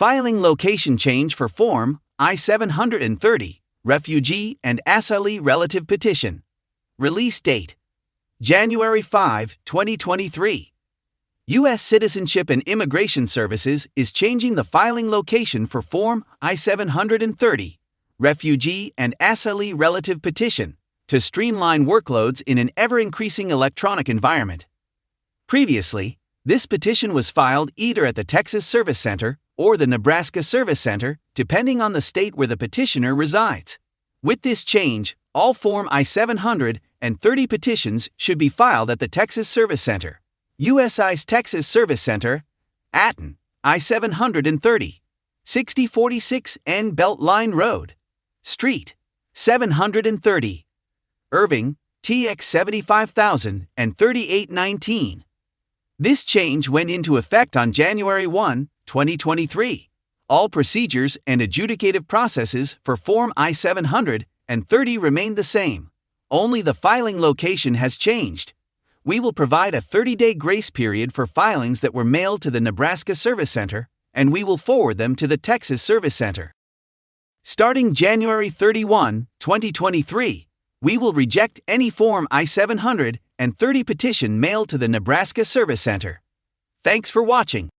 Filing location change for Form I 730, Refugee and Asylee Relative Petition. Release date January 5, 2023. U.S. Citizenship and Immigration Services is changing the filing location for Form I 730, Refugee and Asylee Relative Petition, to streamline workloads in an ever increasing electronic environment. Previously, this petition was filed either at the Texas Service Center or the Nebraska Service Center, depending on the state where the petitioner resides. With this change, all Form I 730 petitions should be filed at the Texas Service Center. USCIS Texas Service Center, Atten, I 730, 6046 N Beltline Road, Street, 730, Irving, TX 75000 and 3819. This change went into effect on January 1, 2023. All procedures and adjudicative processes for Form I 730 remain the same. Only the filing location has changed. We will provide a 30 day grace period for filings that were mailed to the Nebraska Service Center, and we will forward them to the Texas Service Center. Starting January 31, 2023, we will reject any Form I 730 petition mailed to the Nebraska Service Center. Thanks for watching.